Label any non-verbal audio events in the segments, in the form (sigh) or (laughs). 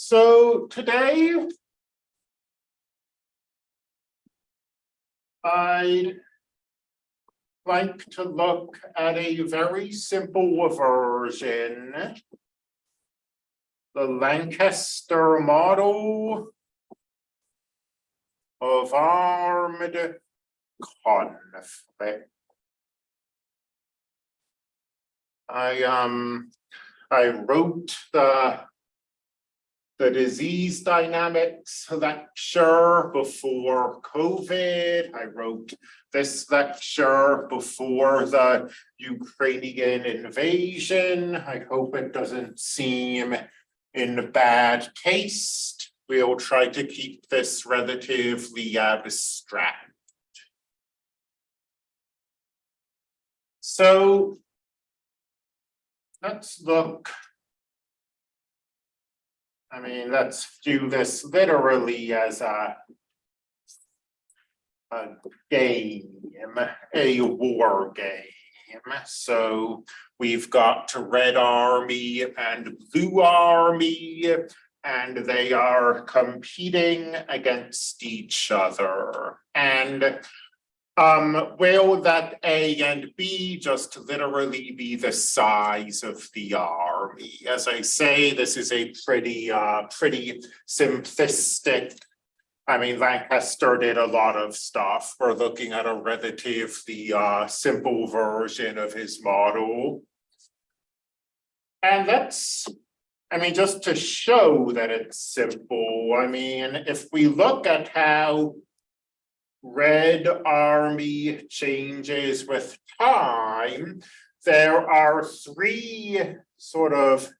So today. I'd like to look at a very simple version. The Lanchester model of armed conflict. I um, I wrote the the disease dynamics lecture before COVID. I wrote this lecture before the Ukrainian invasion. I hope it doesn't seem in bad taste. We'll try to keep this relatively abstract. So let's look I mean, let's do this literally as a a game, a war game. So we've got Red Army and Blue Army, and they are competing against each other. And um, will that A and B just literally be the size of the army? As I say, this is a pretty, uh, pretty simplistic. I mean, Lanchester did a lot of stuff. We're looking at a relatively uh, simple version of his model. And that's, I mean, just to show that it's simple, I mean, if we look at how Red Army changes with time, there are three sort of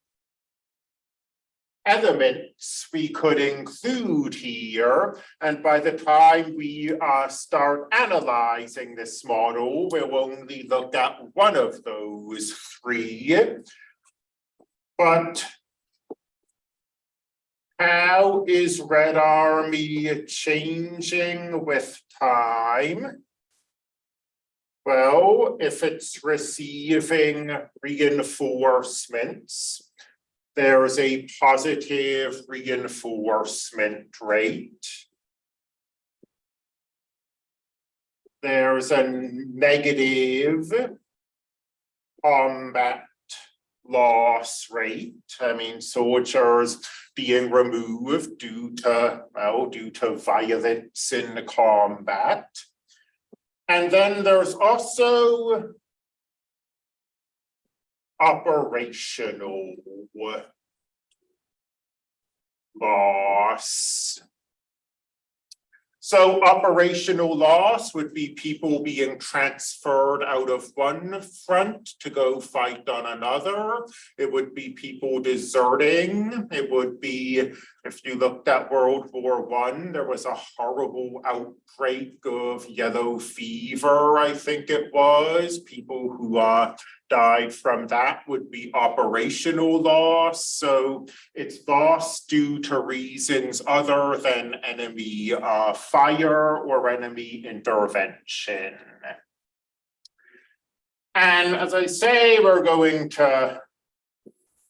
elements we could include here. And by the time we uh, start analyzing this model, we'll only look at one of those three. But how is Red Army changing with time? Well, if it's receiving reinforcements, there's a positive reinforcement rate. There's a negative combat loss rate. I mean, soldiers being removed due to, well, due to violence in combat. And then there's also operational loss. So operational loss would be people being transferred out of one front to go fight on another. It would be people deserting. It would be, if you looked at World War One, there was a horrible outbreak of yellow fever, I think it was. People who uh, died from that would be operational loss. So it's loss due to reasons other than enemy uh, fire or enemy intervention. And as I say, we're going to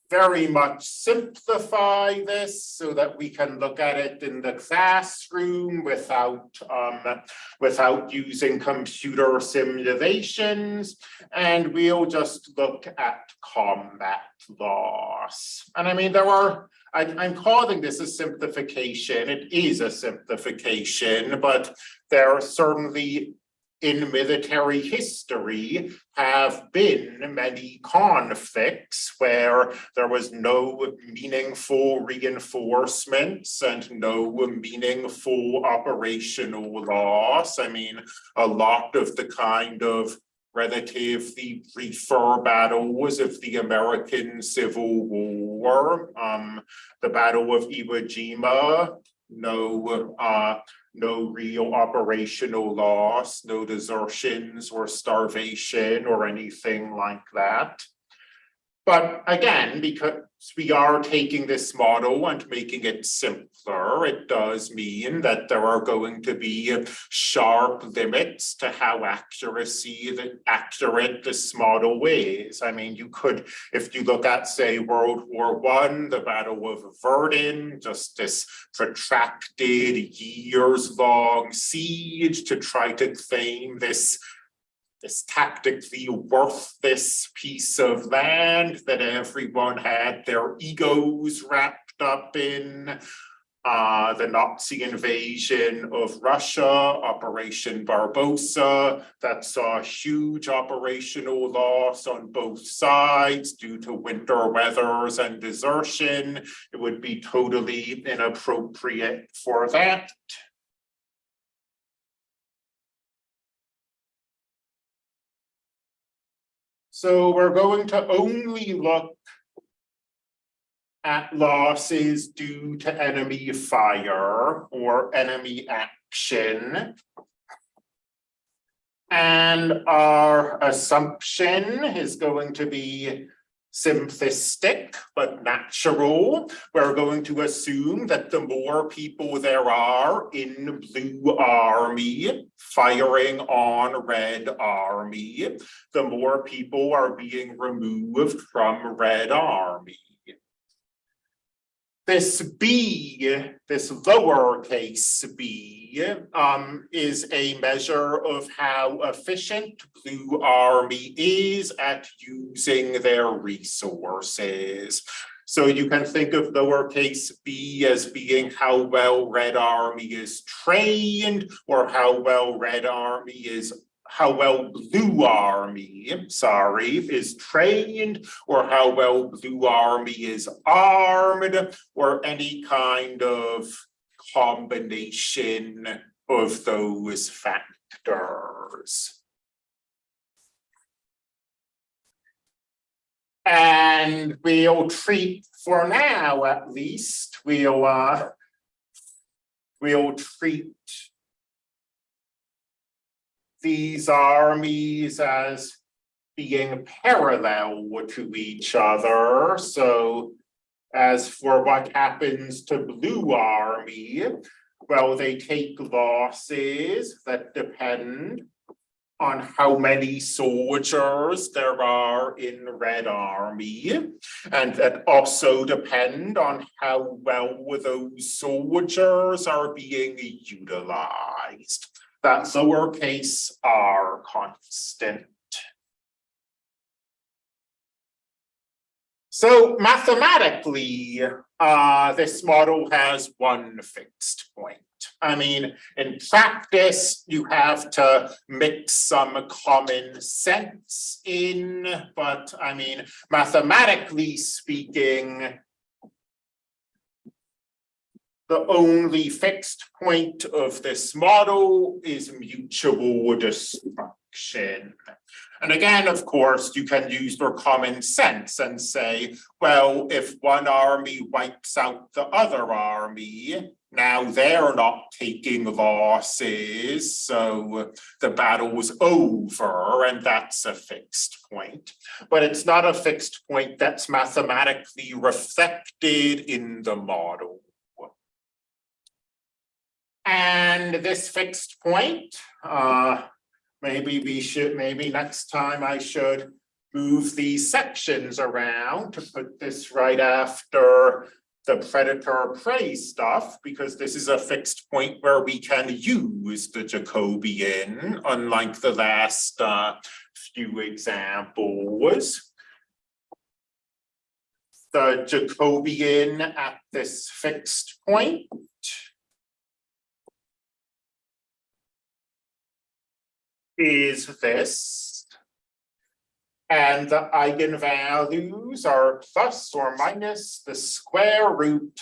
very much simplify this so that we can look at it in the classroom without um, without using computer simulations. And we'll just look at combat loss. And I mean there are I, I'm calling this a simplification. It is a simplification but there are certainly in military history have been many conflicts where there was no meaningful reinforcements and no meaningful operational loss. I mean, a lot of the kind of relatively briefer battles of the American Civil War, um, the Battle of Iwo Jima, no uh, no real operational loss, no desertions or starvation or anything like that. But again, because we are taking this model and making it simpler, it does mean that there are going to be sharp limits to how accuracy the accurate this model is. I mean, you could, if you look at, say, World War One, the Battle of Verdun, just this protracted years-long siege to try to claim this this tactically worthless piece of land that everyone had their egos wrapped up in. Uh, the Nazi invasion of Russia, Operation Barbarossa, that saw huge operational loss on both sides due to winter weathers and desertion. It would be totally inappropriate for that. So we're going to only look at losses due to enemy fire or enemy action. And our assumption is going to be simplistic but natural. We're going to assume that the more people there are in blue army firing on red army, the more people are being removed from red army. This B, this lowercase b, um, is a measure of how efficient Blue Army is at using their resources. So you can think of lowercase b as being how well Red Army is trained or how well Red Army is how well Blue Army, sorry, is trained or how well Blue Army is armed or any kind of combination of those factors. And we'll treat, for now at least, we'll, uh, we'll treat these armies as being parallel to each other. So as for what happens to Blue Army, well, they take losses that depend on how many soldiers there are in Red Army, and that also depend on how well those soldiers are being utilized that lowercase r constant. So mathematically, uh, this model has one fixed point. I mean, in practice, you have to mix some common sense in, but I mean, mathematically speaking, the only fixed point of this model is mutual destruction. And again, of course, you can use your common sense and say, well, if one army wipes out the other army, now they're not taking losses, so the battle battle's over, and that's a fixed point. But it's not a fixed point that's mathematically reflected in the model. And this fixed point, uh, maybe we should, maybe next time I should move these sections around to put this right after the predator prey stuff, because this is a fixed point where we can use the Jacobian, unlike the last uh, few examples. The Jacobian at this fixed point is this. And the eigenvalues are plus or minus the square root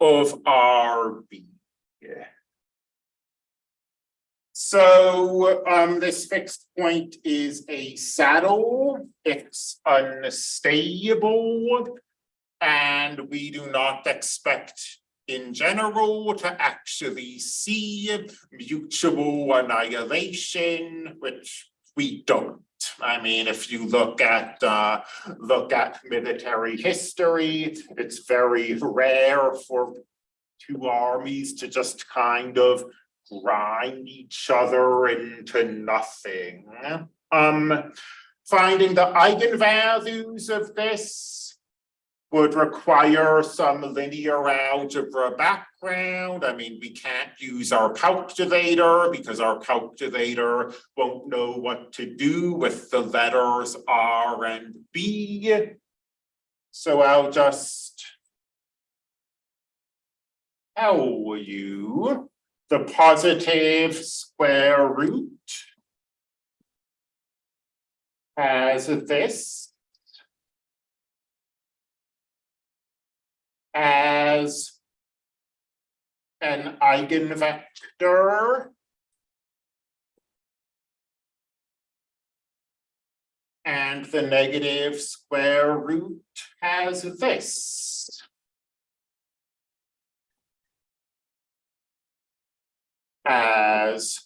of RB. Yeah. So um, this fixed point is a saddle, it's unstable, and we do not expect in general to actually see mutual annihilation, which we don't. I mean, if you look at, uh, look at military history, it's very rare for two armies to just kind of grind each other into nothing. Um, finding the eigenvalues of this would require some linear algebra background. I mean, we can't use our calculator because our calculator won't know what to do with the letters R and B. So I'll just tell you the positive square root has this as an eigenvector and the negative square root has this. As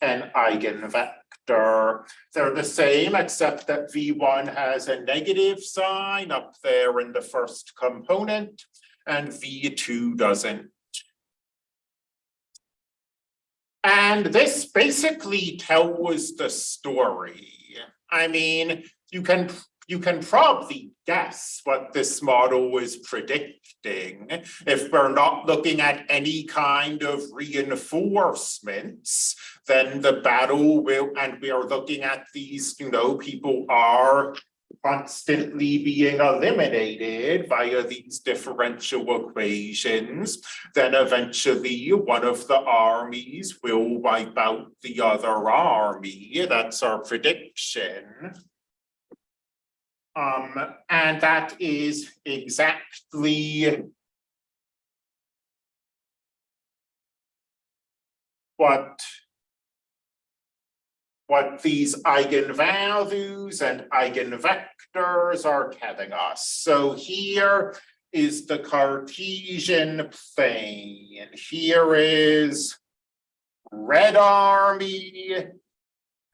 an eigenvector. They're the same, except that V one has a negative sign up there in the first component, and V two doesn't. And this basically tells the story. I mean, you can you can probably guess what this model is predicting. If we're not looking at any kind of reinforcements, then the battle will, and we are looking at these, you know, people are constantly being eliminated via these differential equations, then eventually one of the armies will wipe out the other army. That's our prediction. Um, and that is exactly what what these eigenvalues and eigenvectors are telling us. So here is the Cartesian plane. Here is red army,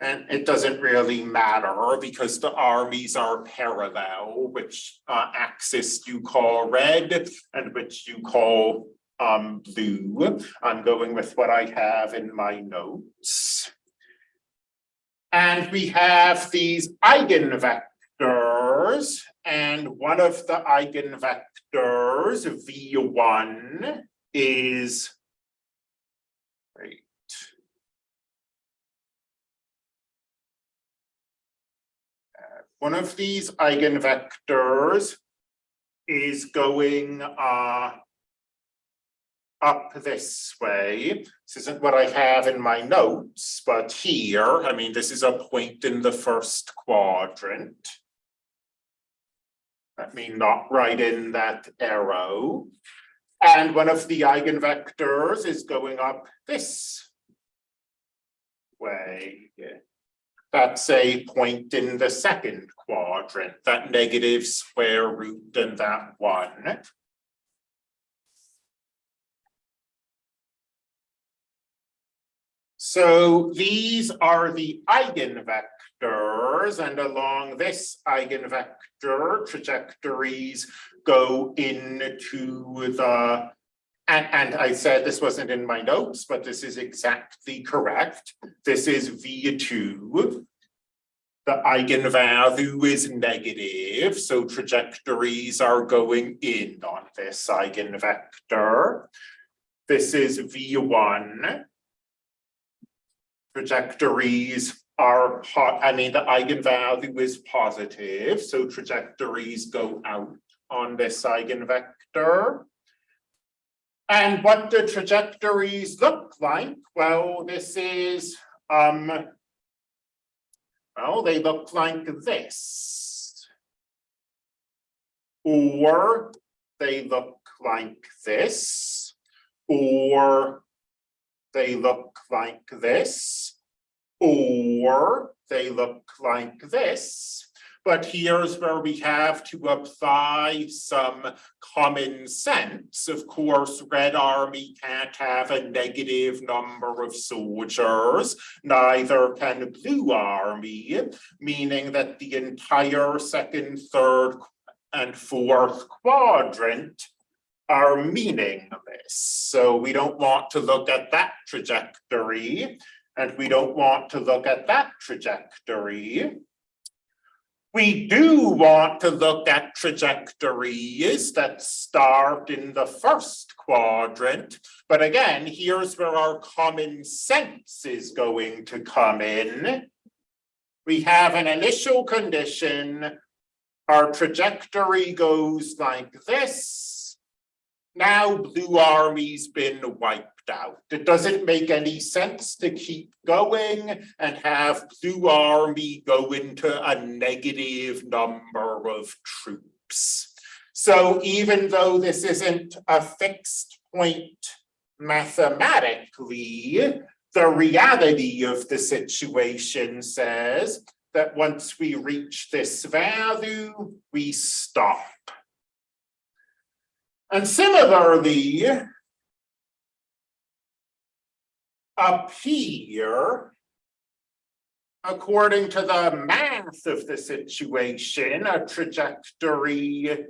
and it doesn't really matter because the armies are parallel, which uh, axis you call red and which you call um, blue. I'm going with what I have in my notes. And we have these eigenvectors, and one of the eigenvectors, V1, is one of these eigenvectors is going uh, up this way. This isn't what I have in my notes, but here, I mean, this is a point in the first quadrant. Let me not write in that arrow. And one of the eigenvectors is going up this way. That's a point in the second quadrant, that negative square root and that one. So these are the eigenvectors and along this eigenvector trajectories go into the and, and I said this wasn't in my notes, but this is exactly correct. This is V2. The eigenvalue is negative, so trajectories are going in on this eigenvector. This is V1. Trajectories are, I mean, the eigenvalue is positive, so trajectories go out on this eigenvector. And what do trajectories look like, well, this is, um, well, they look like this. Or they look like this, or they look like this, or they look like this. But here's where we have to apply some common sense. Of course, Red Army can't have a negative number of soldiers, neither can Blue Army, meaning that the entire second, third, and fourth quadrant are meaningless. So we don't want to look at that trajectory, and we don't want to look at that trajectory. We do want to look at trajectories that start in the first quadrant, but again, here's where our common sense is going to come in. We have an initial condition. Our trajectory goes like this. Now Blue Army's been wiped out. It doesn't make any sense to keep going and have Blue Army go into a negative number of troops. So even though this isn't a fixed point mathematically, the reality of the situation says that once we reach this value, we stop. And similarly, here, according to the math of the situation, a trajectory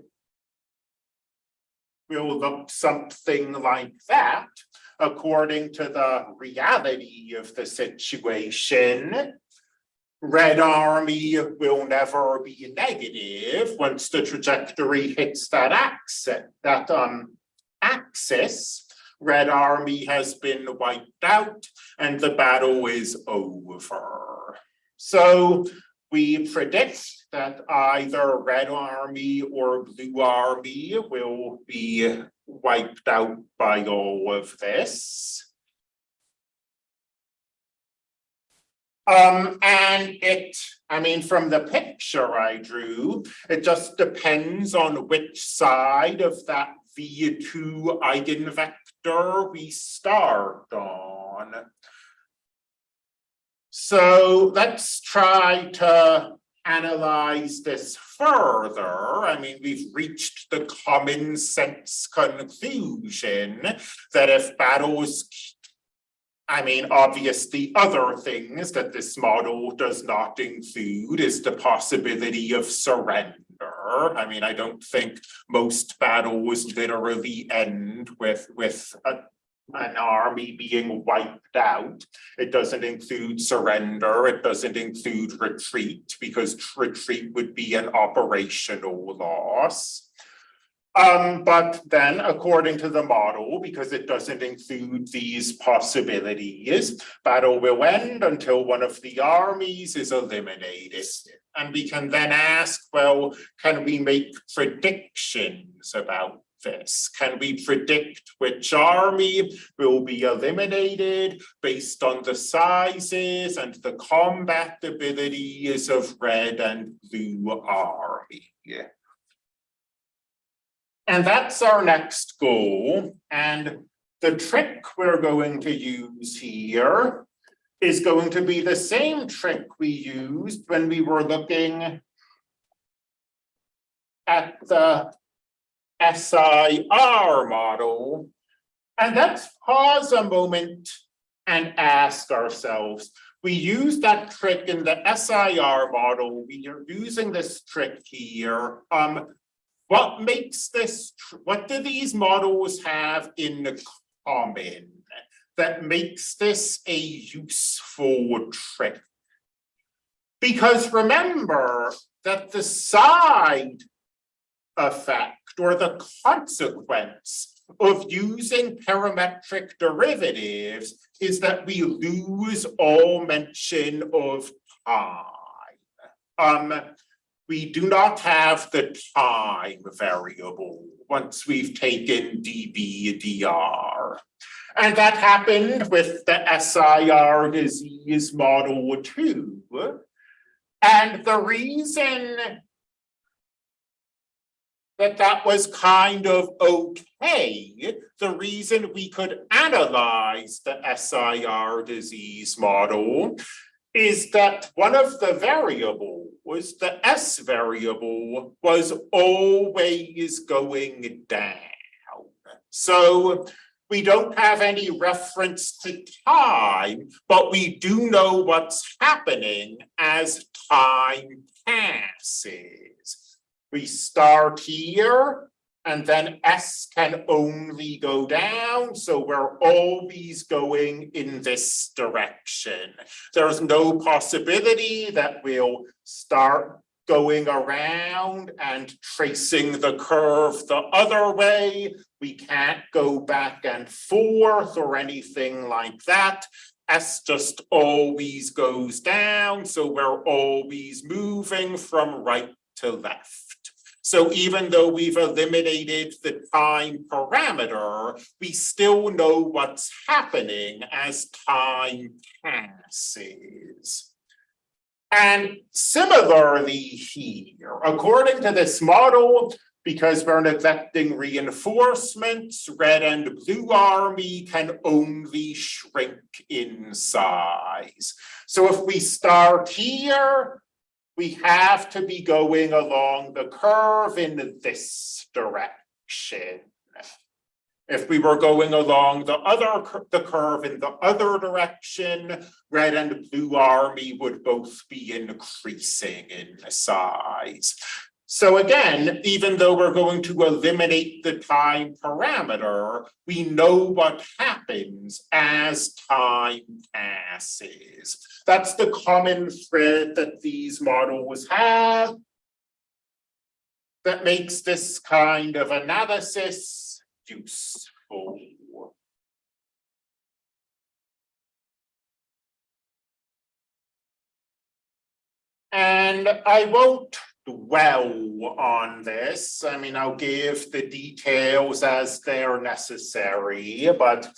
will look something like that. According to the reality of the situation, Red Army will never be negative once the trajectory hits that axis, that um axis. Red Army has been wiped out and the battle is over. So we predict that either Red Army or Blue Army will be wiped out by all of this. Um, and it, I mean, from the picture I drew, it just depends on which side of that V2 eigenvector we start on. So let's try to analyze this further. I mean, we've reached the common sense conclusion that if battles I mean, obviously, other things that this model does not include is the possibility of surrender. I mean, I don't think most battles literally end with, with a, an army being wiped out. It doesn't include surrender. It doesn't include retreat because retreat would be an operational loss. Um, but then according to the model, because it doesn't include these possibilities, battle will end until one of the armies is eliminated. And we can then ask, well, can we make predictions about this? Can we predict which army will be eliminated based on the sizes and the combat abilities of red and blue army? And that's our next goal. And the trick we're going to use here is going to be the same trick we used when we were looking at the SIR model. And let's pause a moment and ask ourselves, we used that trick in the SIR model. We are using this trick here. Um, what makes this, what do these models have in common that makes this a useful trick? Because remember that the side effect or the consequence of using parametric derivatives is that we lose all mention of time. Um, we do not have the time variable once we've taken dBdr. And that happened with the SIR disease model too. And the reason that that was kind of okay, the reason we could analyze the SIR disease model is that one of the variable was the S variable was always going down. So we don't have any reference to time, but we do know what's happening as time passes. We start here and then S can only go down, so we're always going in this direction. There's no possibility that we'll start going around and tracing the curve the other way. We can't go back and forth or anything like that. S just always goes down, so we're always moving from right to left. So even though we've eliminated the time parameter, we still know what's happening as time passes. And similarly here, according to this model, because we're neglecting reinforcements, red and blue army can only shrink in size. So if we start here, we have to be going along the curve in this direction. If we were going along the other the curve in the other direction, red and blue army would both be increasing in size. So again, even though we're going to eliminate the time parameter, we know what happens as time passes. That's the common thread that these models have that makes this kind of analysis useful. And I won't dwell on this. I mean, I'll give the details as they're necessary, but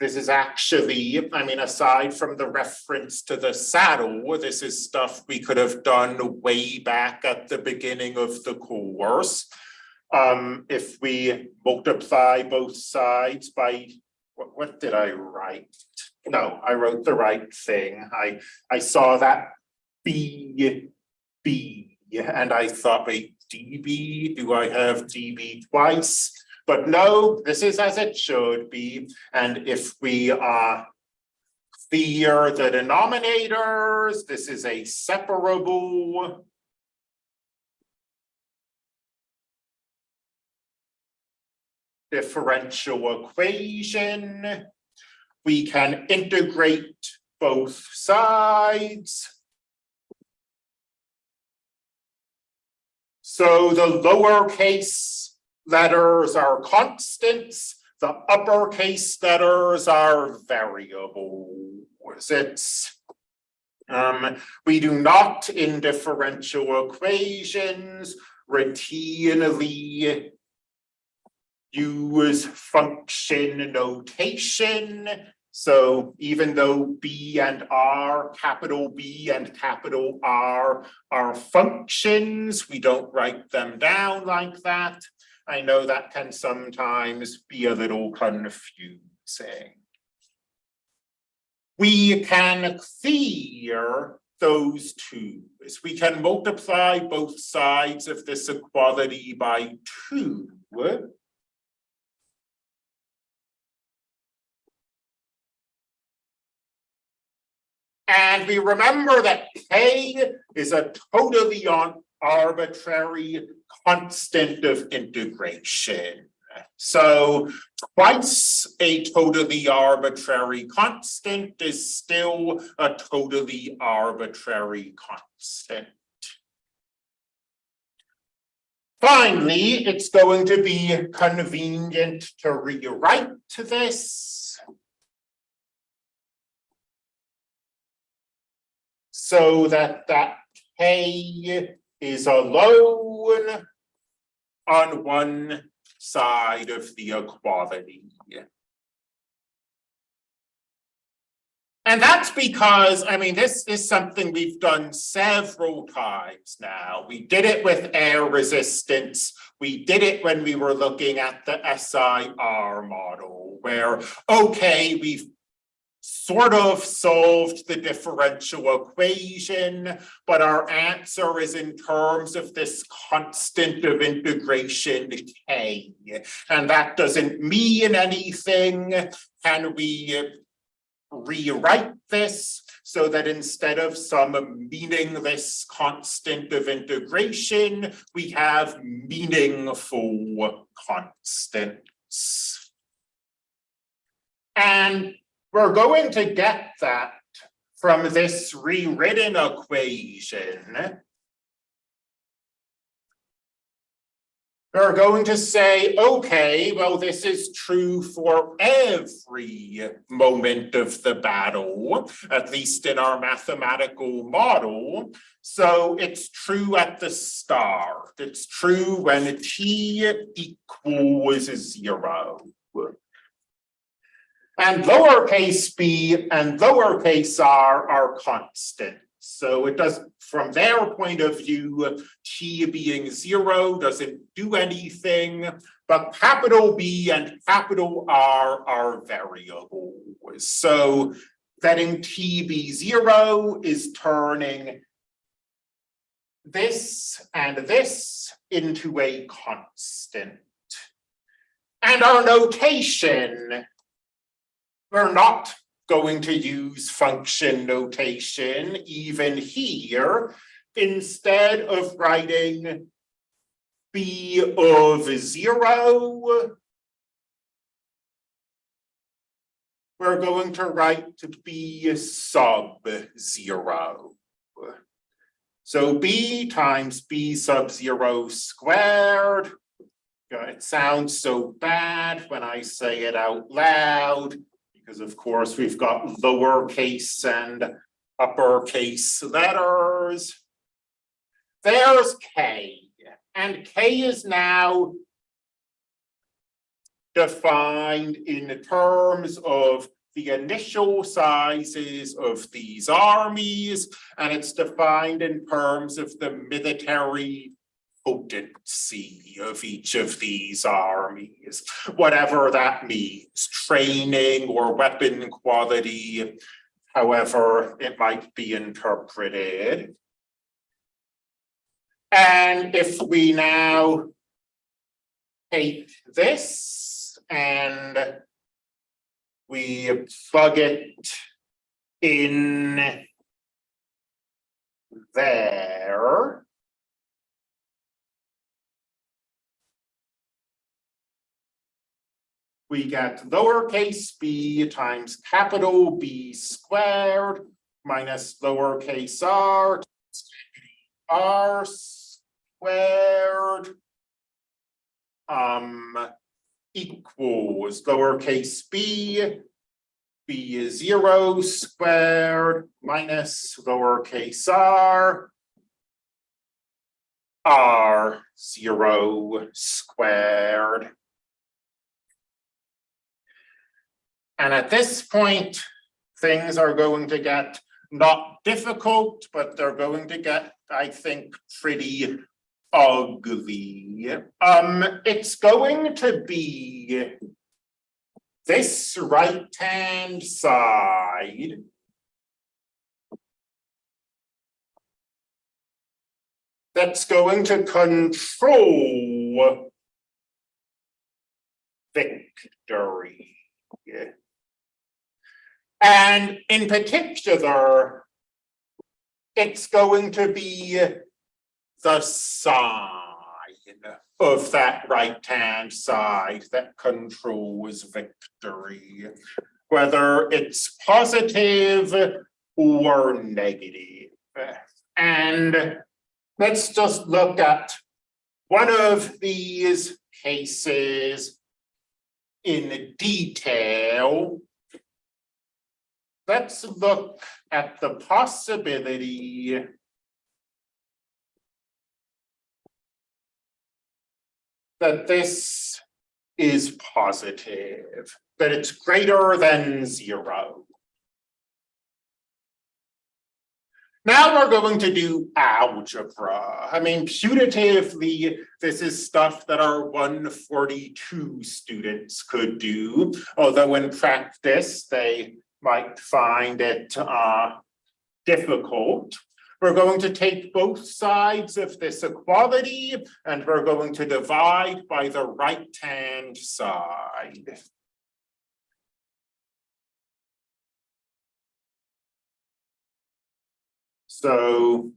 this is actually, I mean, aside from the reference to the saddle, this is stuff we could have done way back at the beginning of the course. Um, if we multiply both sides by, what, what did I write? No, I wrote the right thing. I, I saw that B, B and I thought, wait, DB, do I have DB twice? But no, this is as it should be. And if we uh, clear the denominators, this is a separable differential equation. We can integrate both sides. So the lowercase letters are constants, the uppercase letters are variables. It's um, we do not in differential equations routinely use function notation so even though B and R, capital B and capital R are functions, we don't write them down like that. I know that can sometimes be a little confusing. We can clear those two. We can multiply both sides of this equality by two. And we remember that K is a totally arbitrary constant of integration. So twice a totally arbitrary constant is still a totally arbitrary constant. Finally, it's going to be convenient to rewrite this so that that K is alone on one side of the equality. And that's because, I mean, this is something we've done several times now. We did it with air resistance. We did it when we were looking at the SIR model where, okay, we've sort of solved the differential equation, but our answer is in terms of this constant of integration k. And that doesn't mean anything. Can we uh, rewrite this so that instead of some meaningless constant of integration, we have meaningful constants. And we're going to get that from this rewritten equation. We're going to say, okay, well, this is true for every moment of the battle, at least in our mathematical model. So it's true at the start. It's true when t equals zero. And lowercase b and lowercase r are constant. So it does, from their point of view, t being zero doesn't do anything, but capital B and capital R are variables. So letting t be zero is turning this and this into a constant. And our notation we're not going to use function notation even here. Instead of writing b of zero, we're going to write b sub zero. So b times b sub zero squared. It sounds so bad when I say it out loud because of course we've got lowercase and uppercase letters. There's K, and K is now defined in terms of the initial sizes of these armies, and it's defined in terms of the military potency of each of these armies, whatever that means, training or weapon quality, however it might be interpreted. And if we now take this and we plug it in there, we get lowercase b times capital B squared minus lowercase r r squared um equals lowercase b. B is zero squared minus lowercase r. R zero squared And at this point, things are going to get not difficult, but they're going to get, I think, pretty ugly. Um, it's going to be this right-hand side that's going to control victory. And in particular, it's going to be the sign of that right-hand side that controls victory, whether it's positive or negative. And let's just look at one of these cases in detail let's look at the possibility that this is positive, that it's greater than zero. Now we're going to do algebra. I mean, putatively, this is stuff that our 142 students could do, although in practice, they might find it uh difficult. We're going to take both sides of this equality and we're going to divide by the right-hand side. So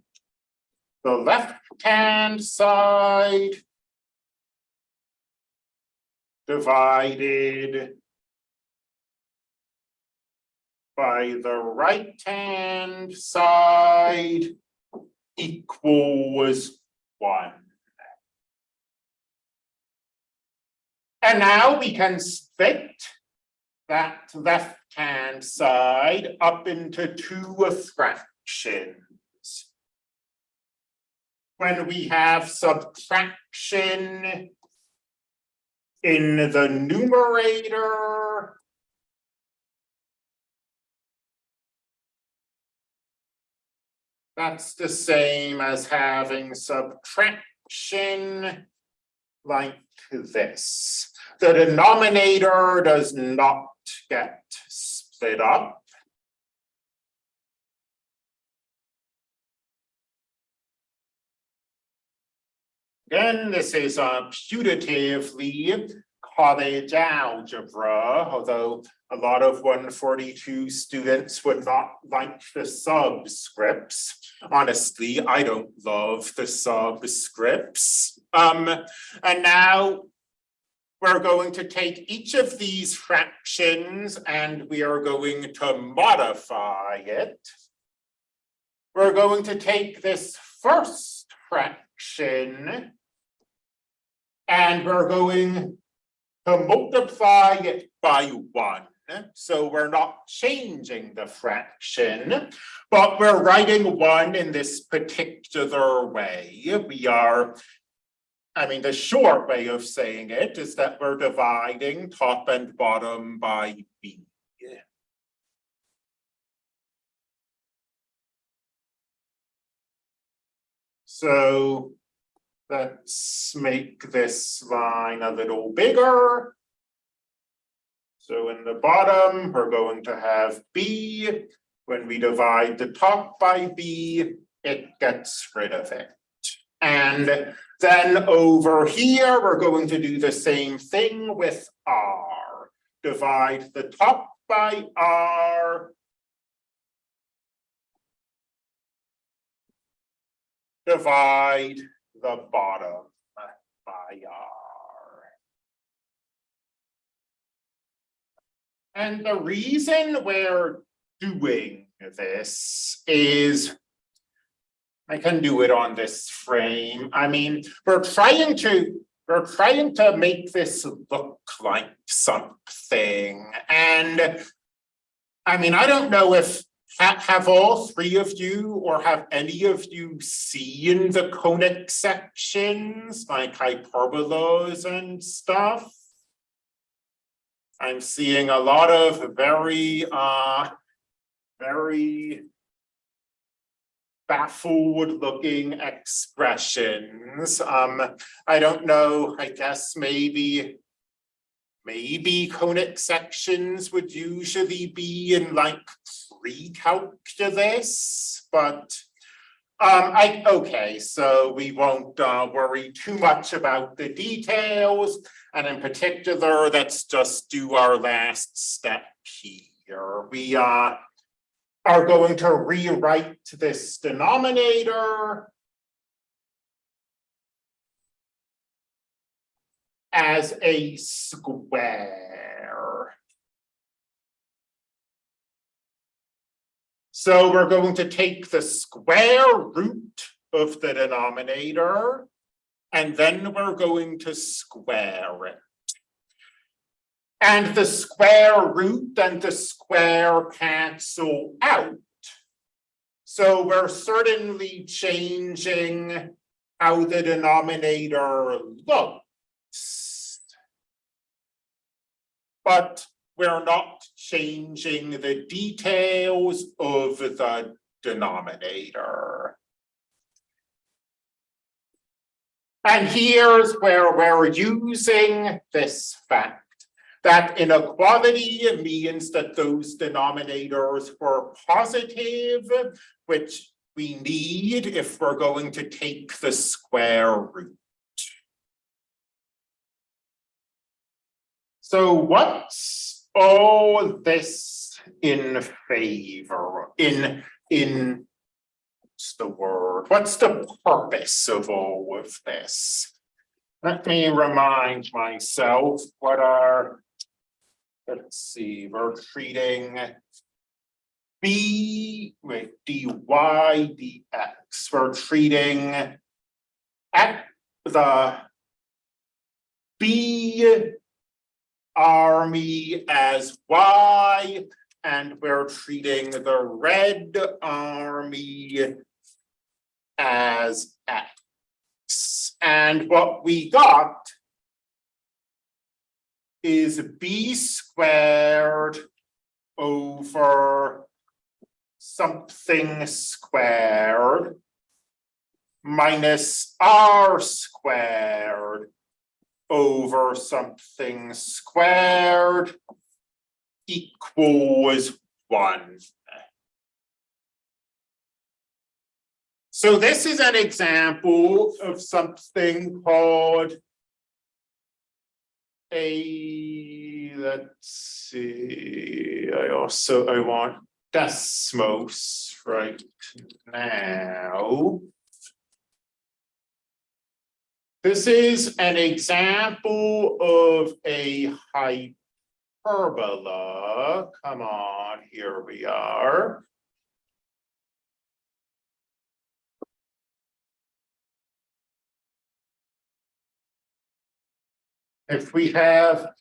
the left-hand side divided by the right-hand side equals one. And now we can split that left-hand side up into two fractions. When we have subtraction in the numerator, That's the same as having subtraction like this. The denominator does not get split up. Again, this is a putatively college algebra, although a lot of one forty-two students would not like the subscripts. Honestly, I don't love the subscripts. Um, and now we're going to take each of these fractions and we are going to modify it. We're going to take this first fraction and we're going multiply it by one. So we're not changing the fraction, but we're writing one in this particular way. We are, I mean, the short way of saying it is that we're dividing top and bottom by b. So let's make this line a little bigger. So in the bottom, we're going to have B. When we divide the top by B, it gets rid of it. And then over here, we're going to do the same thing with R. Divide the top by R. Divide the bottom And the reason we're doing this is I can do it on this frame. I mean, we're trying to we're trying to make this look like something. And I mean, I don't know if ha have all three of you or have any of you seen the conic sections like hyperbolas and stuff? I'm seeing a lot of very, uh, very baffled looking expressions. Um, I don't know, I guess maybe, maybe conic sections would usually be in like pre-calculus, but um, I, okay, so we won't uh, worry too much about the details. And in particular, let's just do our last step here. We uh, are going to rewrite this denominator as a square. So we're going to take the square root of the denominator and then we're going to square it. And the square root and the square cancel out. So we're certainly changing how the denominator looks. But we're not changing the details of the denominator. And here's where we're using this fact. That inequality means that those denominators were positive, which we need if we're going to take the square root. So what's all this in favor, in, in, what's the word, what's the purpose of all of this? Let me remind myself what are, let's see, we're treating b, wait, dy dx, we're treating at the b army as y, and we're treating the red army as x. And what we got is b squared over something squared minus r squared over something squared equals one. So this is an example of something called a, let's see, I also, I want Desmos right now. This is an example of a hyperbola. Come on, here we are. If we have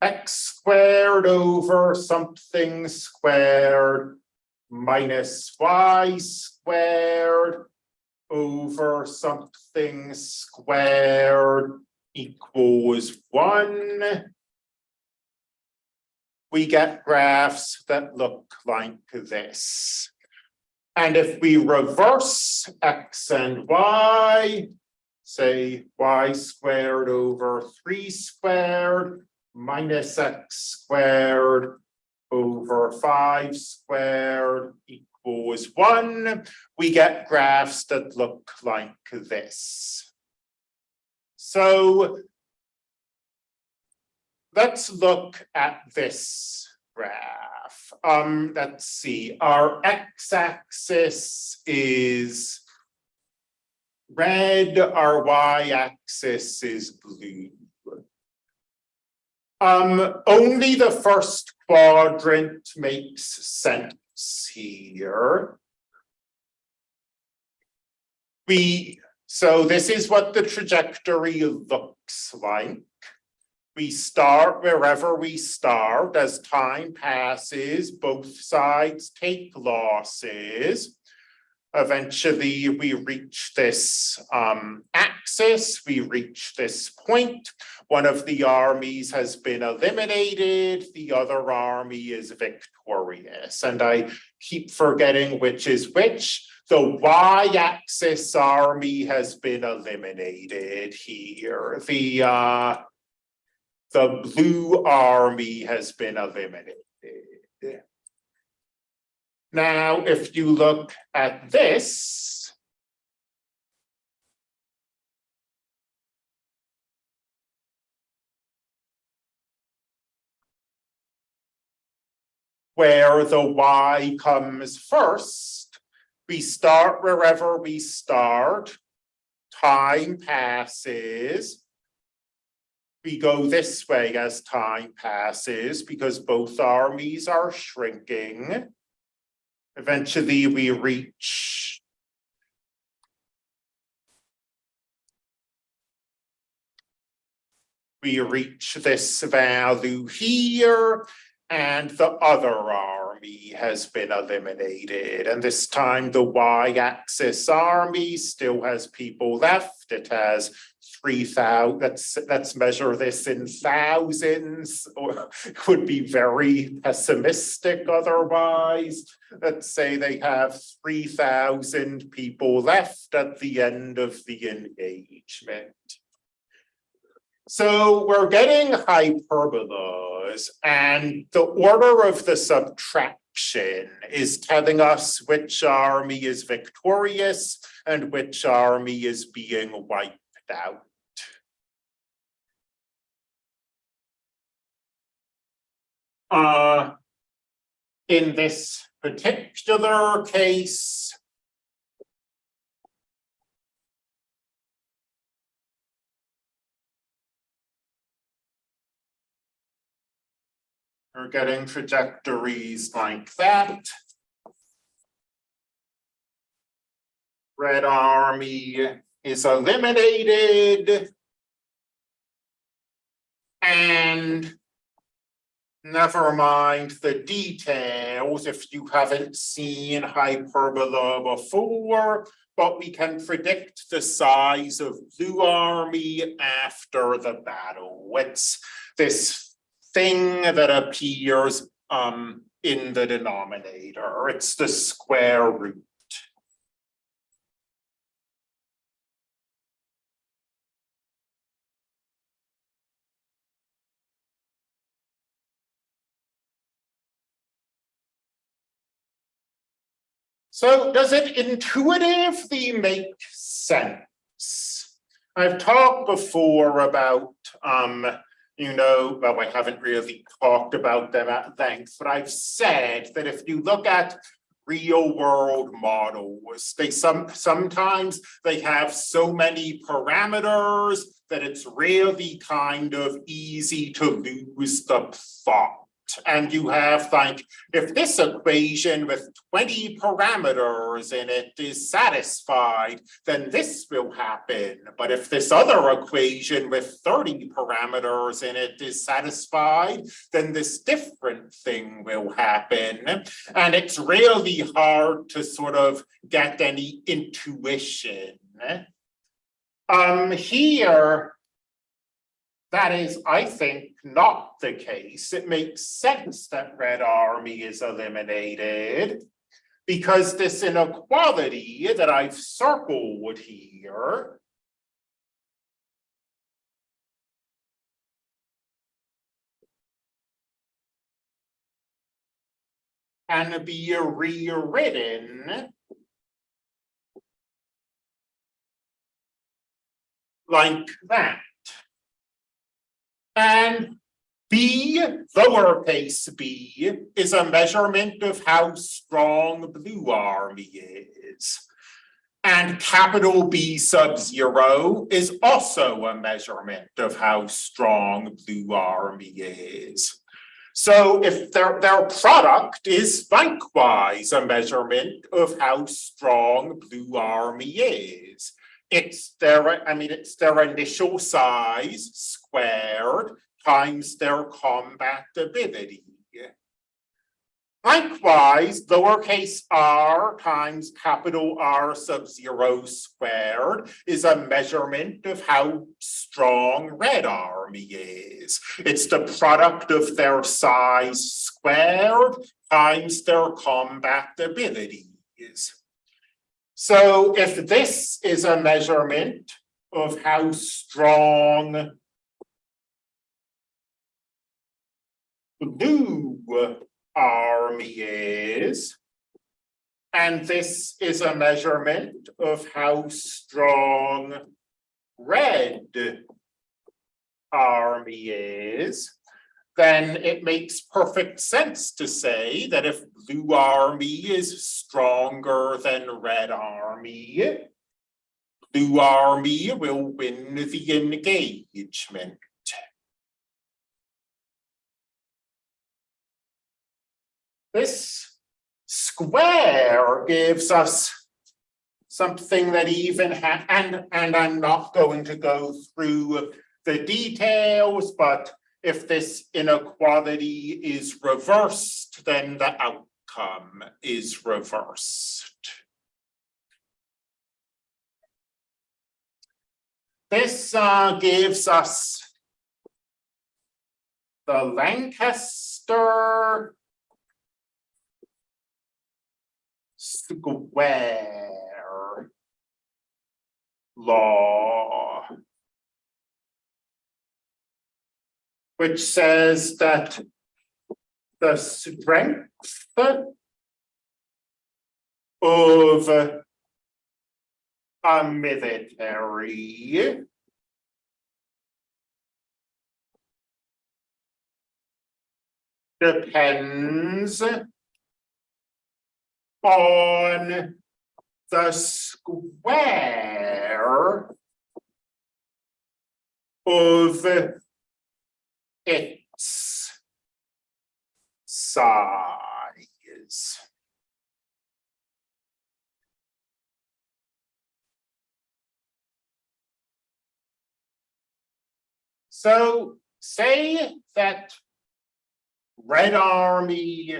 x squared over something squared minus y squared over something squared equals one. We get graphs that look like this. And if we reverse x and y, say y squared over three squared minus x squared over five squared equals one, we get graphs that look like this. So let's look at this graph. Um, let's see, our x-axis is red, our y-axis is blue. Um, only the first quadrant makes sense here. We, so this is what the trajectory looks like. We start wherever we start as time passes, both sides take losses. Eventually, we reach this um, axis, we reach this point. One of the armies has been eliminated, the other army is victorious. And I keep forgetting which is which. The y-axis army has been eliminated here. The, uh, the blue army has been eliminated. Now, if you look at this, where the y comes first, we start wherever we start, time passes, we go this way as time passes because both armies are shrinking. Eventually, we reach we reach this value here, and the other army has been eliminated. And this time the y-axis army still has people left. It has three thousand, let's, let's measure this in thousands, (laughs) or could be very pessimistic otherwise. Let's say they have three thousand people left at the end of the engagement. So we're getting hyperbolas and the order of the subtraction is telling us which army is victorious and which army is being wiped out. Uh, in this particular case, We're getting trajectories like that. Red army is eliminated. And never mind the details if you haven't seen hyperbola before, but we can predict the size of blue army after the battle. It's this thing that appears um in the denominator. It's the square root. So does it intuitively make sense? I've talked before about um you know, well, I haven't really talked about them at length, but I've said that if you look at real world models, they some sometimes they have so many parameters that it's really kind of easy to lose the plot and you have like, if this equation with twenty parameters in it is satisfied, then this will happen. But if this other equation with thirty parameters in it is satisfied, then this different thing will happen. And it's really hard to sort of get any intuition. Um, here, that is, I think, not the case. It makes sense that Red Army is eliminated because this inequality that I've circled here can be rewritten like that. And B, lowercase b, is a measurement of how strong blue army is. And capital B sub zero is also a measurement of how strong blue army is. So if their, their product is likewise a measurement of how strong blue army is it's their, I mean, it's their initial size squared times their combatability. Likewise, lowercase r times capital R sub zero squared is a measurement of how strong red army is. It's the product of their size squared times their combatabilities. So if this is a measurement of how strong blue army is, and this is a measurement of how strong red army is, then it makes perfect sense to say that if blue army is stronger than red army, blue army will win the engagement. This square gives us something that even and and I'm not going to go through the details, but if this inequality is reversed, then the outcome is reversed. This uh, gives us the Lanchester square law which says that the strength of a military depends on the square of its size. So say that Red Army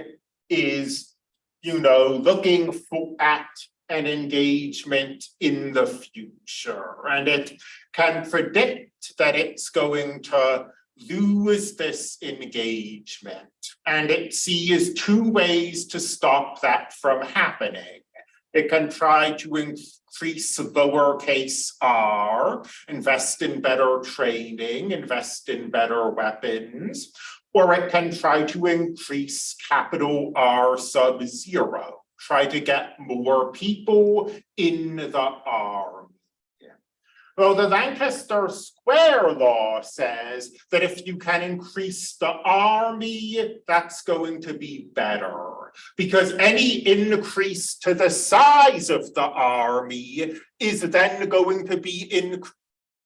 is, you know, looking for at an engagement in the future, and it can predict that it's going to lose this engagement, and it sees two ways to stop that from happening. It can try to increase lowercase r, invest in better training, invest in better weapons, or it can try to increase capital R sub zero, try to get more people in the army. Well, the Lanchester Square Law says that if you can increase the army, that's going to be better. Because any increase to the size of the army is then going to be in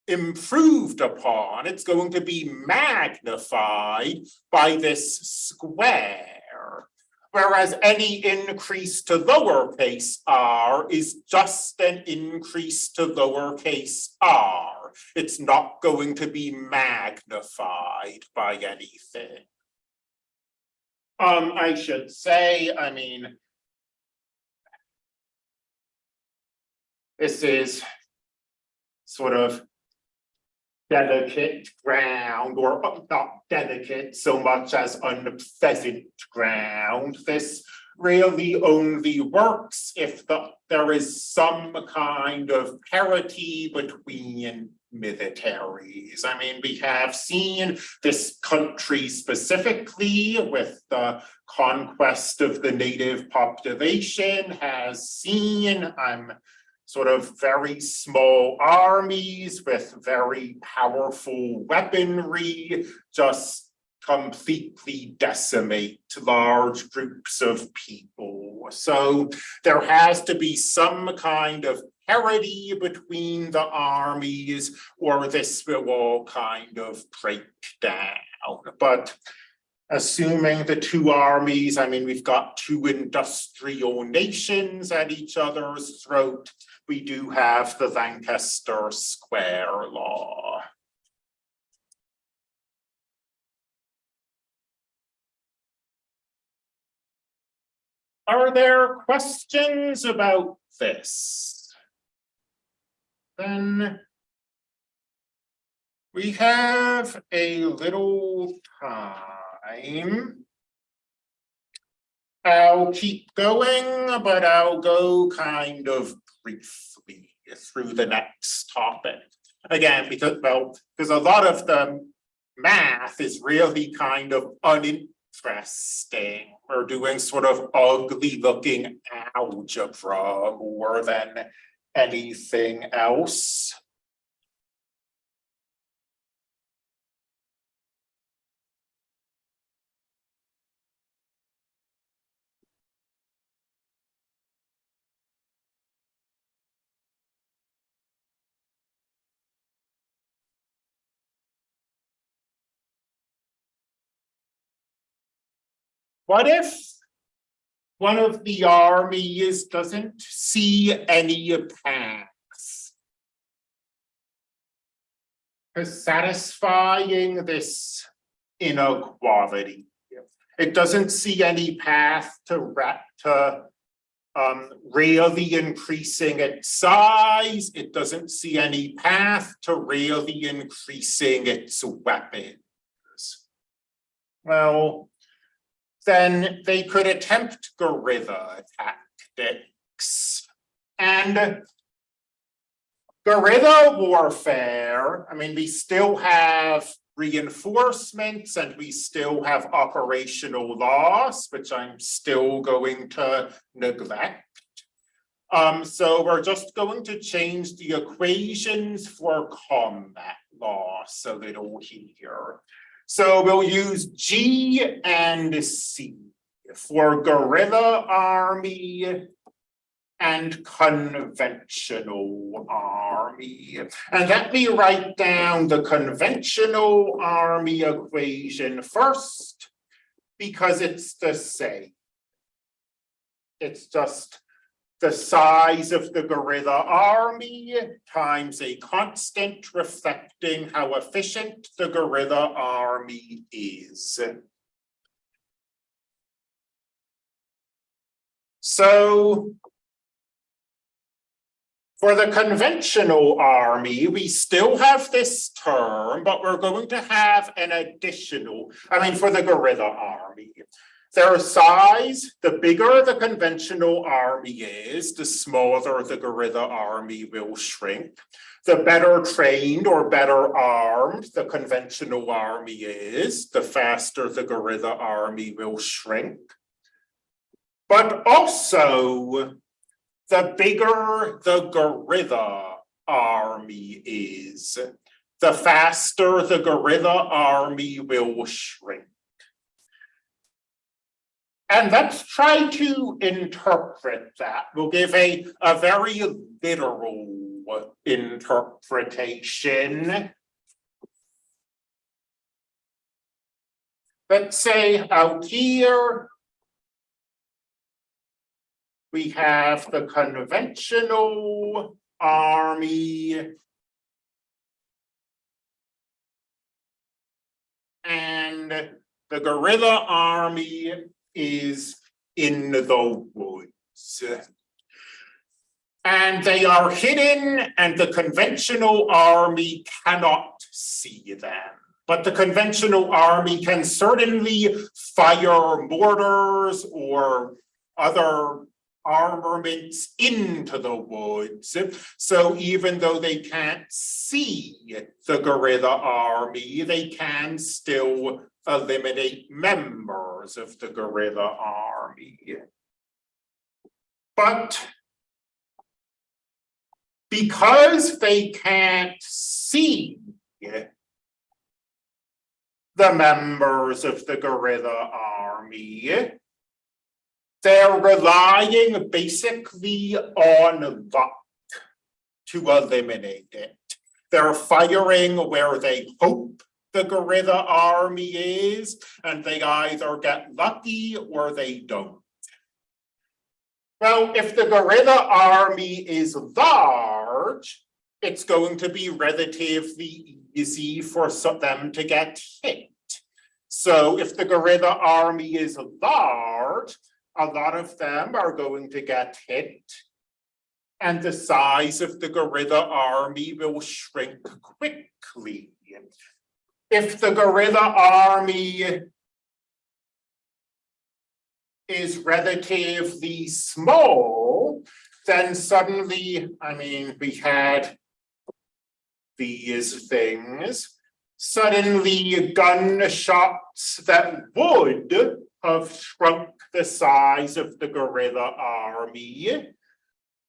improved upon, it's going to be magnified by this square. Whereas any increase to lowercase r is just an increase to lowercase r. It's not going to be magnified by anything. Um, I should say, I mean, this is sort of delicate ground or not delicate so much as unpleasant ground. This really only works if the, there is some kind of parity between militaries. I mean, we have seen this country specifically with the conquest of the native population has seen, I'm sort of very small armies with very powerful weaponry just completely decimate large groups of people. So there has to be some kind of parity between the armies or this will all kind of break down. But assuming the two armies, I mean, we've got two industrial nations at each other's throat, we do have the Lanchester Square Law. Are there questions about this? Then we have a little time. I'll keep going, but I'll go kind of briefly through the next topic. Again, because, well, because a lot of the math is really kind of uninteresting. We're doing sort of ugly looking algebra more than anything else. What if one of the armies doesn't see any paths to satisfying this inequality? It doesn't see any path to, to um, really increasing its size. It doesn't see any path to really increasing its weapons. Well, then they could attempt guerrilla tactics. And guerrilla warfare, I mean, we still have reinforcements and we still have operational loss, which I'm still going to neglect. Um, so we're just going to change the equations for combat loss a little here. So we'll use G and C for guerrilla army and conventional army. And let me write down the conventional army equation first, because it's the same. It's just the size of the guerrilla army times a constant reflecting how efficient the guerrilla army is. So for the conventional army, we still have this term, but we're going to have an additional, I mean, for the guerrilla army. Their size, the bigger the conventional army is, the smaller the guerrilla army will shrink. The better trained or better armed the conventional army is, the faster the guerrilla army will shrink. But also, the bigger the guerrilla army is, the faster the guerrilla army will shrink. And let's try to interpret that. We'll give a, a very literal interpretation. Let's say out here, we have the conventional army. And the guerrilla army is in the woods. And they are hidden and the conventional army cannot see them. But the conventional army can certainly fire mortars or other armaments into the woods. So even though they can't see the guerrilla army, they can still eliminate members of the guerrilla army. But because they can't see the members of the guerrilla army, they're relying basically on luck to eliminate it. They're firing where they hope the guerrilla army is, and they either get lucky or they don't. Well, if the guerrilla army is large, it's going to be relatively easy for them to get hit. So if the guerrilla army is large, a lot of them are going to get hit and the size of the guerrilla army will shrink quickly. If the guerrilla army is relatively small, then suddenly, I mean, we had these things, suddenly gunshots that would have shrunk the size of the guerrilla army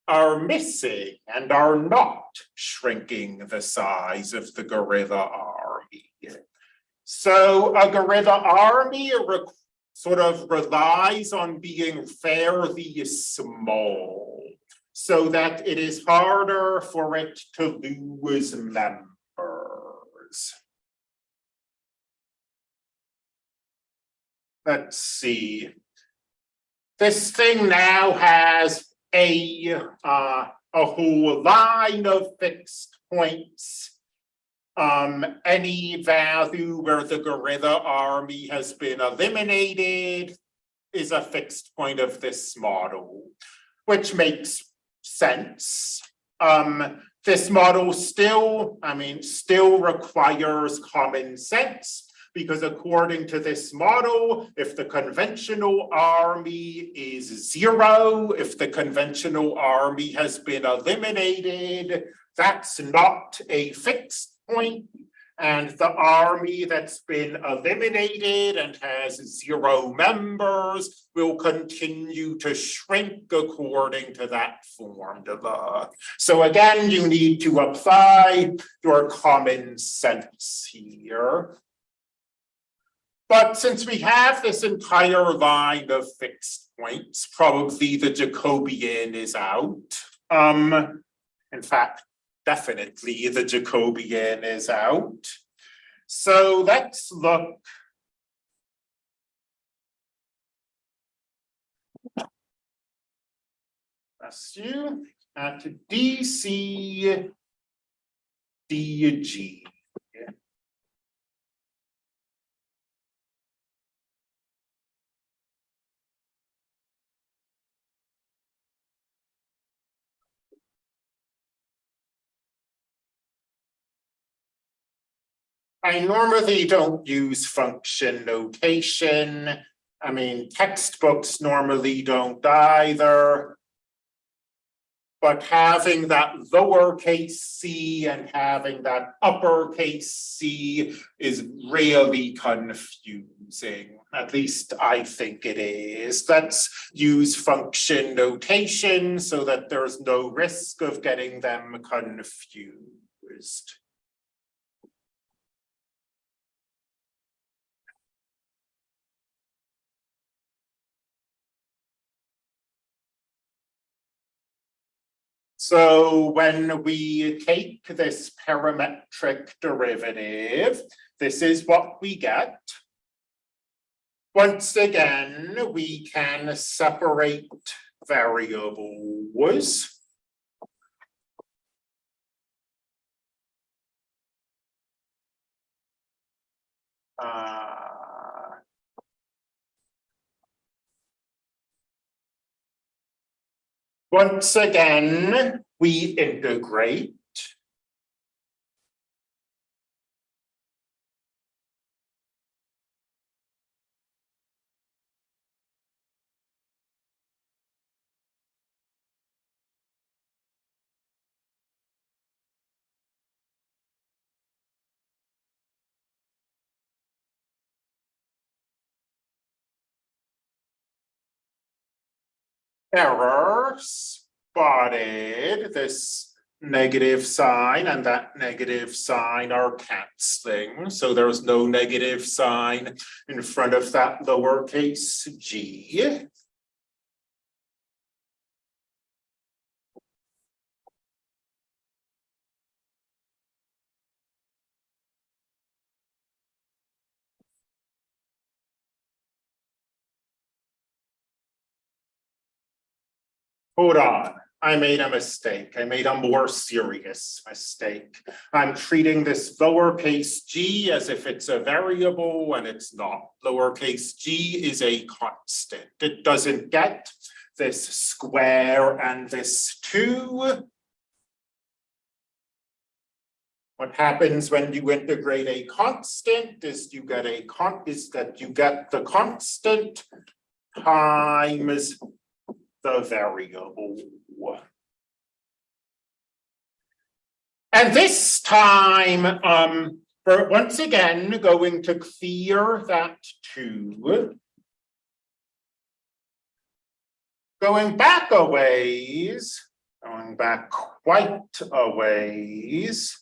are missing and are not shrinking the size of the guerrilla army. So a guerrilla army sort of relies on being fairly small so that it is harder for it to lose members. let's see. This thing now has a uh, a whole line of fixed points. Um, any value where the guerrilla army has been eliminated is a fixed point of this model, which makes sense. Um, this model still, I mean, still requires common sense because according to this model, if the conventional army is zero, if the conventional army has been eliminated, that's not a fixed point. And the army that's been eliminated and has zero members will continue to shrink according to that formula. So again, you need to apply your common sense here. But since we have this entire line of fixed points, probably the Jacobian is out. Um, in fact, definitely the Jacobian is out. So let's look. Bless you at DC DG. I normally don't use function notation. I mean, textbooks normally don't either. But having that lowercase c and having that uppercase c is really confusing. At least I think it is. Let's use function notation so that there's no risk of getting them confused. So when we take this parametric derivative, this is what we get. Once again, we can separate variables. Uh, Once again, we integrate. Error spotted this negative sign and that negative sign are canceling. So there's no negative sign in front of that lowercase g. Hold on, I made a mistake. I made a more serious mistake. I'm treating this lowercase g as if it's a variable and it's not. Lowercase g is a constant. It doesn't get this square and this two. What happens when you integrate a constant is you get a con is that you get the constant times the variable. And this time, um, we're once again going to clear that two. Going back a ways, going back quite a ways.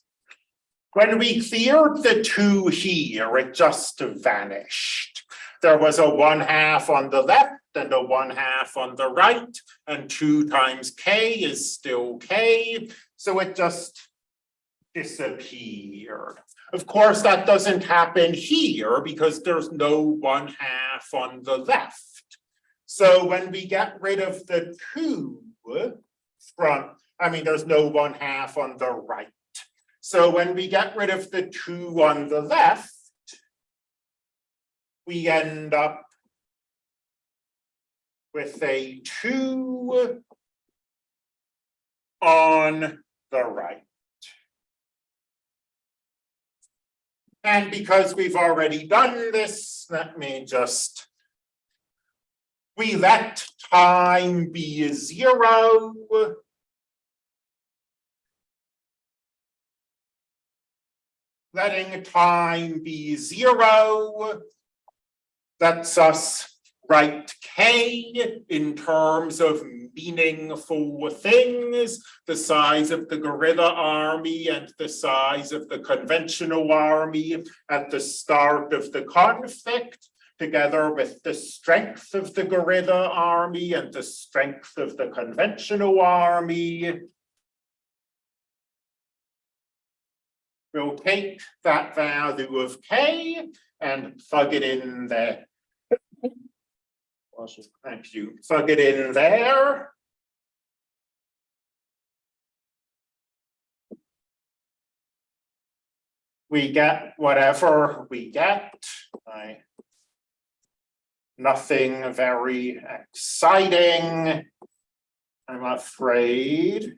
When we cleared the two here, it just vanished. There was a one half on the left and a one half on the right, and two times k is still k, so it just disappeared. Of course, that doesn't happen here because there's no one half on the left. So when we get rid of the two from, I mean, there's no one half on the right. So when we get rid of the two on the left, we end up with a two on the right. And because we've already done this, let me just, we let time be zero. letting time be zero. Lets us write K in terms of meaningful things, the size of the guerrilla army and the size of the conventional army at the start of the conflict, together with the strength of the guerrilla army and the strength of the conventional army. We'll take that value of K and plug it in there. Thank you. Plug it in there. We get whatever we get. I Nothing very exciting. I'm afraid.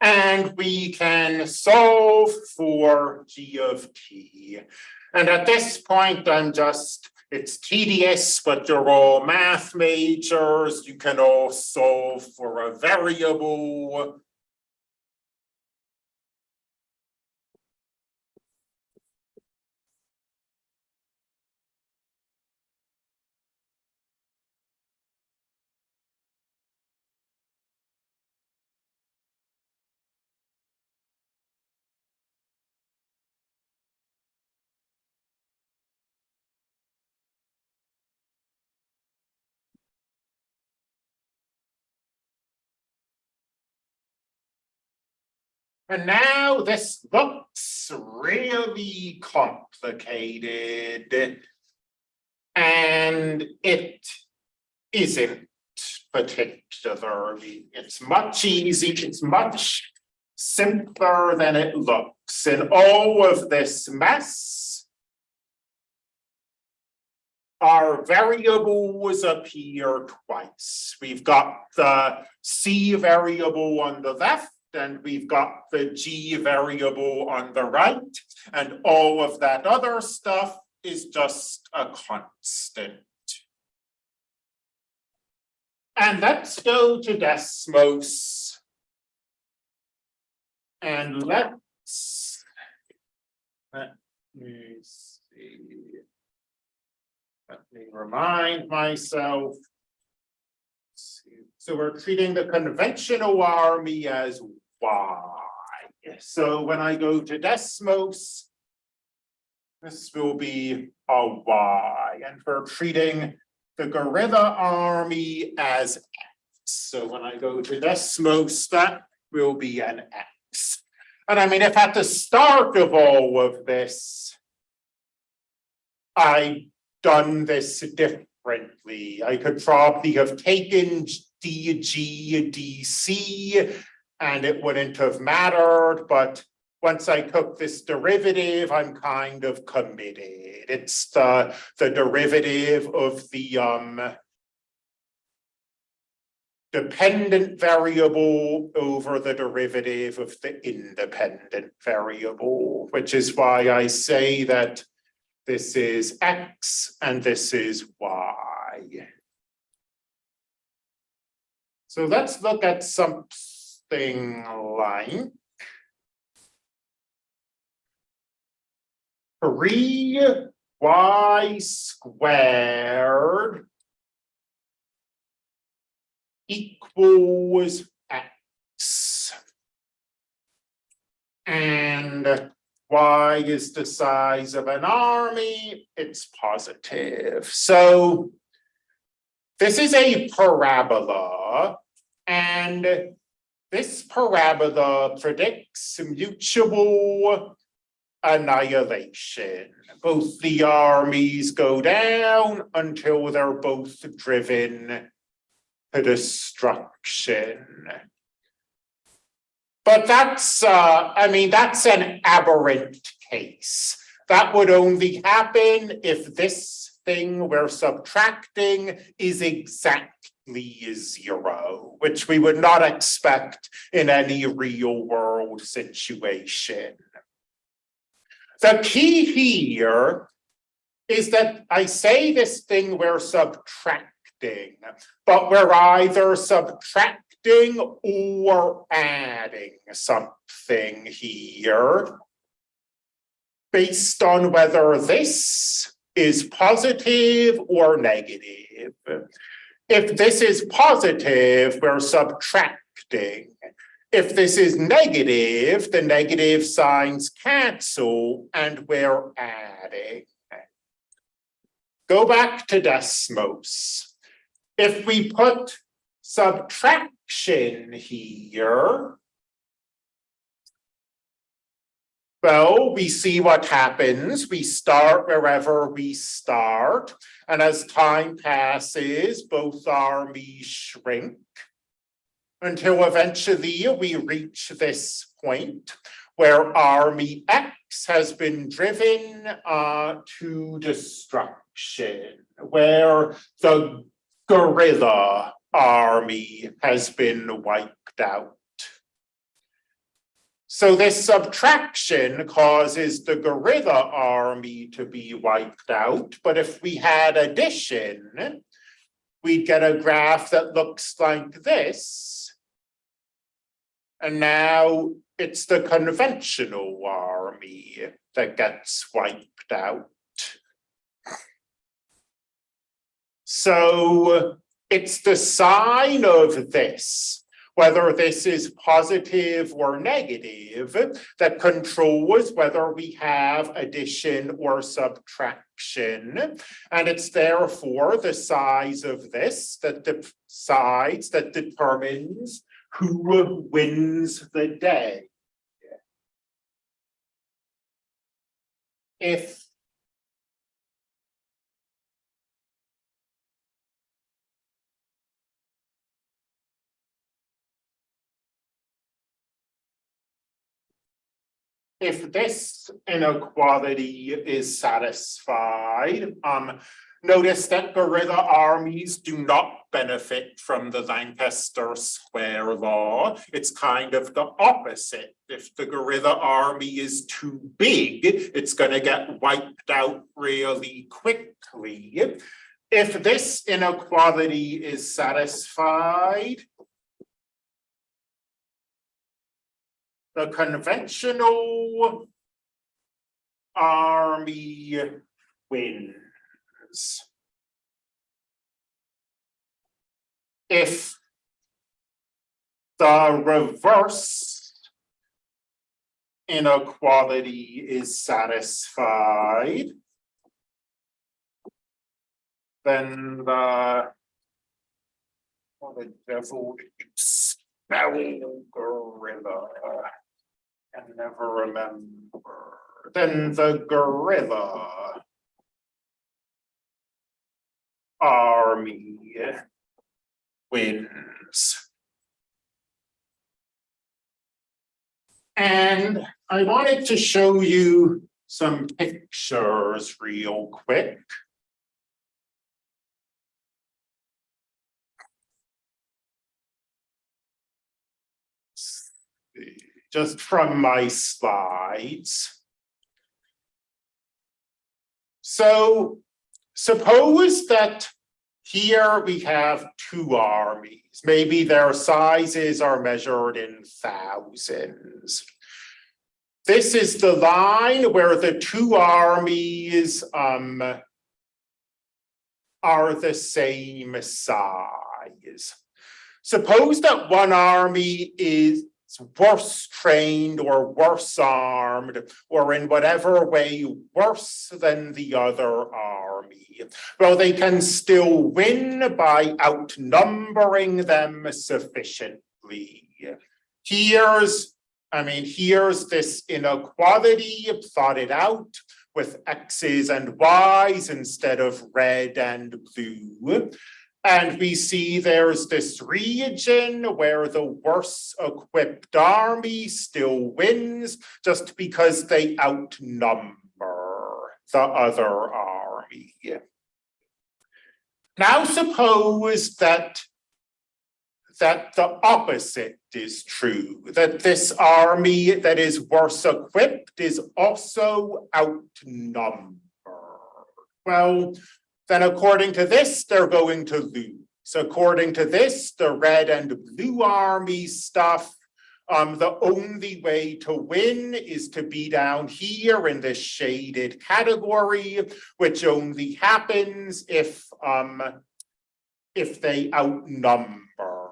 And we can solve for g of t. And at this point, I'm just, it's tedious, but you're all math majors. You can all solve for a variable. And now this looks really complicated. And it isn't particularly, it's much easy, it's much simpler than it looks. And all of this mess our variables appear twice. We've got the C variable on the left and we've got the G variable on the right, and all of that other stuff is just a constant. And let's go to Desmos. And let's, let me see. Let me remind myself. So we're treating the conventional army as y. So when I go to Desmos, this will be a y, and we're treating the guerrilla army as x. So when I go to Desmos, that will be an x. And I mean, if at the start of all of this, I done this differently, I could probably have taken DG, DC, and it wouldn't have mattered, but once I took this derivative, I'm kind of committed. It's the, the derivative of the um, dependent variable over the derivative of the independent variable, which is why I say that this is x and this is y. So let's look at some something like three y squared equals x. And y is the size of an army, it's positive. So this is a parabola and this parabola predicts mutual annihilation. Both the armies go down until they're both driven to destruction. But that's, uh, I mean, that's an aberrant case. That would only happen if this thing we're subtracting is exact zero, which we would not expect in any real world situation. The key here is that I say this thing we're subtracting but we're either subtracting or adding something here. Based on whether this is positive or negative. If this is positive, we're subtracting. If this is negative, the negative signs cancel and we're adding. Go back to Desmos. If we put subtraction here, well, we see what happens. We start wherever we start. And as time passes, both armies shrink until eventually we reach this point where army X has been driven uh, to destruction, where the guerrilla army has been wiped out. So this subtraction causes the guerrilla army to be wiped out, but if we had addition, we'd get a graph that looks like this. And now it's the conventional army that gets wiped out. So it's the sign of this whether this is positive or negative, that controls whether we have addition or subtraction. And it's therefore the size of this that decides, that determines who wins the day. If if this inequality is satisfied, um, notice that guerrilla armies do not benefit from the Lanchester square law. It's kind of the opposite. If the guerrilla army is too big, it's going to get wiped out really quickly. If this inequality is satisfied, the conventional army wins. If the reverse inequality is satisfied, then the what the devil spell gorilla can never remember. Then the gorilla army wins. And I wanted to show you some pictures real quick. Just from my slides. So suppose that here we have two armies. Maybe their sizes are measured in thousands. This is the line where the two armies um, are the same size. Suppose that one army is worse trained or worse armed or in whatever way worse than the other army. Well, they can still win by outnumbering them sufficiently. Here's, I mean, here's this inequality plotted out with X's and Y's instead of red and blue. And we see there's this region where the worse equipped army still wins just because they outnumber the other army. Now suppose that that the opposite is true, that this army that is worse equipped is also outnumbered. Well, then according to this, they're going to lose. According to this, the red and blue army stuff, um, the only way to win is to be down here in this shaded category, which only happens if, um, if they outnumber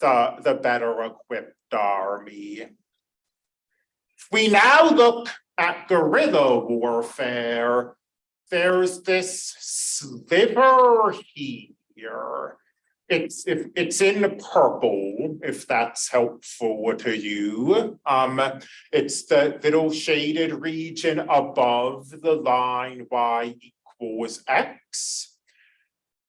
the, the better equipped army. We now look at guerrilla warfare, there's this sliver here. It's if it's in purple, if that's helpful to you. Um, it's the little shaded region above the line y equals x.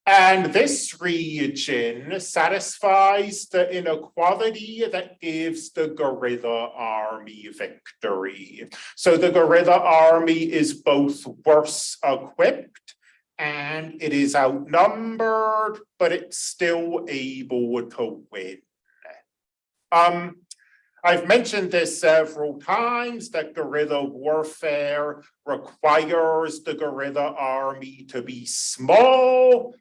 And this region satisfies the inequality that gives the guerrilla army victory. So the guerrilla army is both worse equipped and it is outnumbered, but it's still able to win. Um, I've mentioned this several times that guerrilla warfare requires the guerrilla army to be small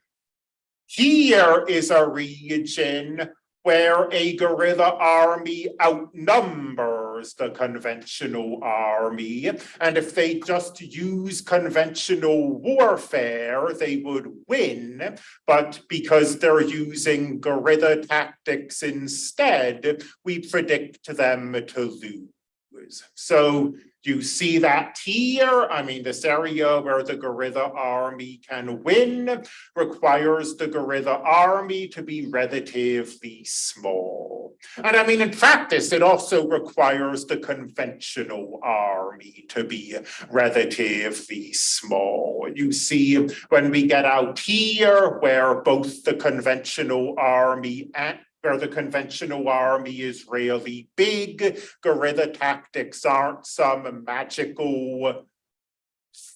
here is a region where a guerrilla army outnumbers the conventional army. And if they just use conventional warfare, they would win. But because they're using guerrilla tactics instead, we predict them to lose. So you see that here? I mean, this area where the guerrilla army can win requires the guerrilla army to be relatively small. And I mean, in practice, it also requires the conventional army to be relatively small. You see, when we get out here, where both the conventional army and where the conventional army is really big. Guerrilla tactics aren't some magical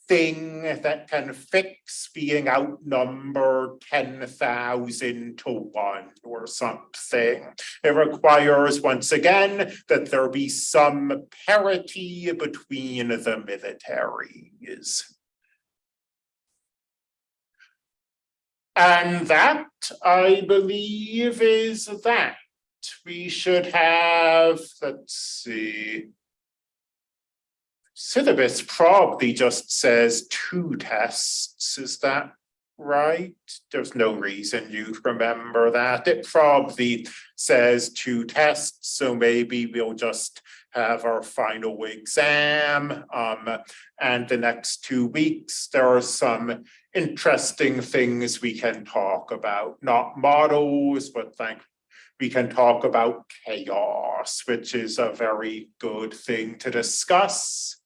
thing that can fix being outnumbered 10,000 to one or something. It requires, once again, that there be some parity between the militaries. And that, I believe, is that. We should have, let's see. Syllabus probably just says two tests, is that right? There's no reason you'd remember that. It probably says two tests, so maybe we'll just have our final exam. Um, and the next two weeks, there are some interesting things we can talk about, not models, but like we can talk about chaos, which is a very good thing to discuss.